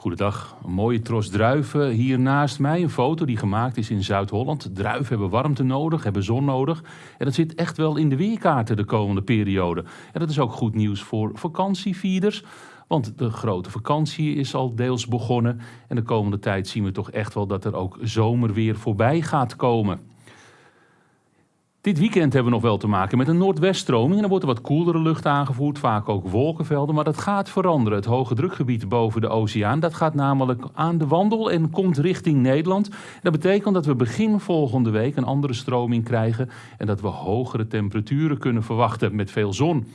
Goedendag, een mooie tros druiven hier naast mij. Een foto die gemaakt is in Zuid-Holland. Druiven hebben warmte nodig, hebben zon nodig. En dat zit echt wel in de weerkaarten de komende periode. En dat is ook goed nieuws voor vakantievierders. Want de grote vakantie is al deels begonnen. En de komende tijd zien we toch echt wel dat er ook zomerweer voorbij gaat komen. Dit weekend hebben we nog wel te maken met een noordweststroming. En dan wordt er wat koelere lucht aangevoerd, vaak ook wolkenvelden. Maar dat gaat veranderen. Het hoge drukgebied boven de oceaan, dat gaat namelijk aan de wandel en komt richting Nederland. Dat betekent dat we begin volgende week een andere stroming krijgen. En dat we hogere temperaturen kunnen verwachten met veel zon.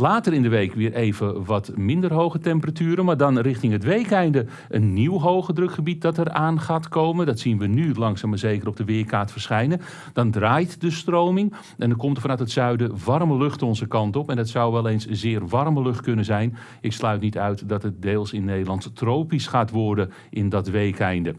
Later in de week weer even wat minder hoge temperaturen, maar dan richting het weekeinde een nieuw hoge drukgebied dat er aan gaat komen. Dat zien we nu langzaam maar zeker op de weerkaart verschijnen. Dan draait de stroming en dan komt er vanuit het zuiden warme lucht onze kant op. En dat zou wel eens zeer warme lucht kunnen zijn. Ik sluit niet uit dat het deels in Nederland tropisch gaat worden in dat weekeinde.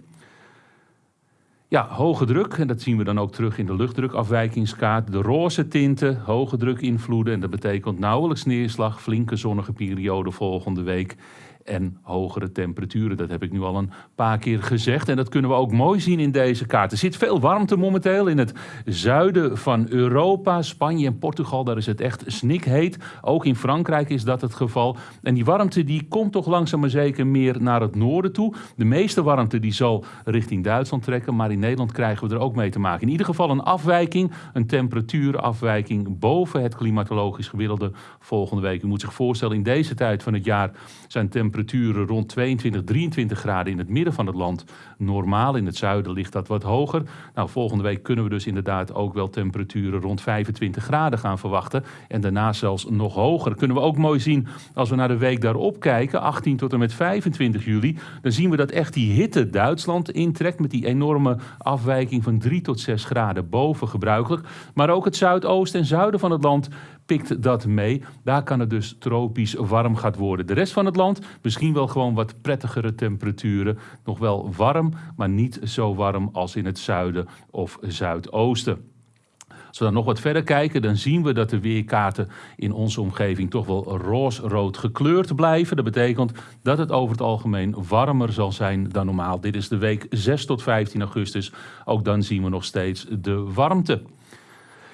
Ja, hoge druk, en dat zien we dan ook terug in de luchtdrukafwijkingskaart. De roze tinten, hoge druk invloeden en dat betekent nauwelijks neerslag, flinke zonnige periode volgende week en hogere temperaturen. Dat heb ik nu al een paar keer gezegd. En dat kunnen we ook mooi zien in deze kaart. Er zit veel warmte momenteel in het zuiden van Europa. Spanje en Portugal, daar is het echt snikheet. Ook in Frankrijk is dat het geval. En die warmte die komt toch langzaam maar zeker meer naar het noorden toe. De meeste warmte die zal richting Duitsland trekken. Maar in Nederland krijgen we er ook mee te maken. In ieder geval een afwijking, een temperatuurafwijking boven het klimatologisch gemiddelde volgende week. U moet zich voorstellen, in deze tijd van het jaar zijn temperaturen temperaturen rond 22, 23 graden in het midden van het land. Normaal in het zuiden ligt dat wat hoger. Nou, volgende week kunnen we dus inderdaad ook wel temperaturen rond 25 graden gaan verwachten. En daarna zelfs nog hoger. Kunnen we ook mooi zien als we naar de week daarop kijken, 18 tot en met 25 juli. Dan zien we dat echt die hitte Duitsland intrekt met die enorme afwijking van 3 tot 6 graden boven gebruikelijk. Maar ook het zuidoosten en zuiden van het land pikt dat mee. Daar kan het dus tropisch warm gaat worden. De rest van het land misschien wel gewoon wat prettigere temperaturen. Nog wel warm, maar niet zo warm als in het zuiden of zuidoosten. Als we dan nog wat verder kijken, dan zien we dat de weerkaarten in onze omgeving toch wel roosrood gekleurd blijven. Dat betekent dat het over het algemeen warmer zal zijn dan normaal. Dit is de week 6 tot 15 augustus. Ook dan zien we nog steeds de warmte.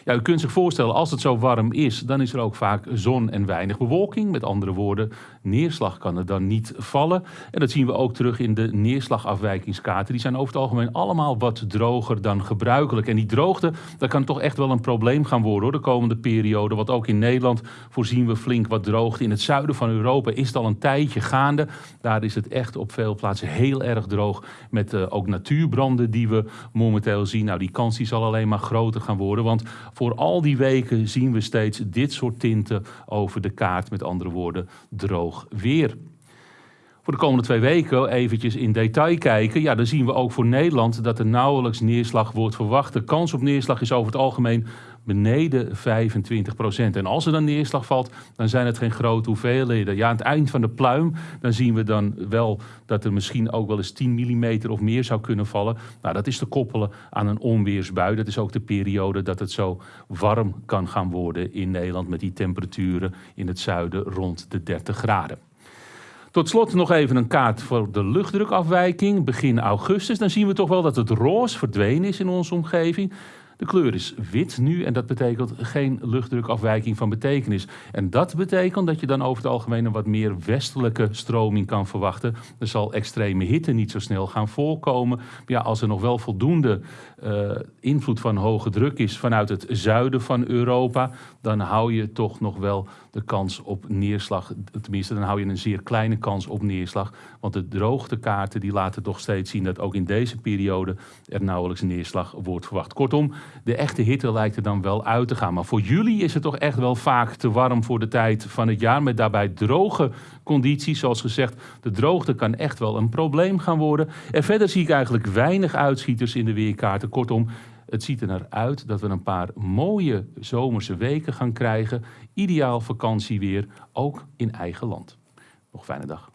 Ja, u kunt zich voorstellen, als het zo warm is, dan is er ook vaak zon en weinig bewolking. Met andere woorden, neerslag kan er dan niet vallen. En dat zien we ook terug in de neerslagafwijkingskaarten. Die zijn over het algemeen allemaal wat droger dan gebruikelijk. En die droogte, dat kan toch echt wel een probleem gaan worden de komende periode. Want ook in Nederland voorzien we flink wat droogte. In het zuiden van Europa is het al een tijdje gaande. Daar is het echt op veel plaatsen heel erg droog. Met uh, ook natuurbranden die we momenteel zien. Nou, die kans die zal alleen maar groter gaan worden. Want voor al die weken zien we steeds dit soort tinten over de kaart. Met andere woorden, droog weer. Voor de komende twee weken eventjes in detail kijken. Ja, dan zien we ook voor Nederland dat er nauwelijks neerslag wordt verwacht. De kans op neerslag is over het algemeen beneden 25 procent. En als er dan neerslag valt, dan zijn het geen grote hoeveelheden. Ja, aan het eind van de pluim, dan zien we dan wel dat er misschien ook wel eens 10 mm of meer zou kunnen vallen. Nou, dat is te koppelen aan een onweersbui. Dat is ook de periode dat het zo warm kan gaan worden in Nederland met die temperaturen in het zuiden rond de 30 graden. Tot slot nog even een kaart voor de luchtdrukafwijking begin augustus. Dan zien we toch wel dat het roze verdwenen is in onze omgeving. De kleur is wit nu en dat betekent geen luchtdrukafwijking van betekenis. En dat betekent dat je dan over het algemeen een wat meer westelijke stroming kan verwachten. Er zal extreme hitte niet zo snel gaan voorkomen. Maar ja, als er nog wel voldoende uh, invloed van hoge druk is vanuit het zuiden van Europa, dan hou je toch nog wel de kans op neerslag. Tenminste, dan hou je een zeer kleine kans op neerslag. Want de droogtekaarten die laten toch steeds zien dat ook in deze periode er nauwelijks neerslag wordt verwacht. Kortom, de echte hitte lijkt er dan wel uit te gaan. Maar voor jullie is het toch echt wel vaak te warm voor de tijd van het jaar. Met daarbij droge condities. Zoals gezegd, de droogte kan echt wel een probleem gaan worden. En verder zie ik eigenlijk weinig uitschieters in de weerkaarten. Kortom, het ziet er naar uit dat we een paar mooie zomerse weken gaan krijgen. Ideaal vakantieweer, ook in eigen land. Nog fijne dag.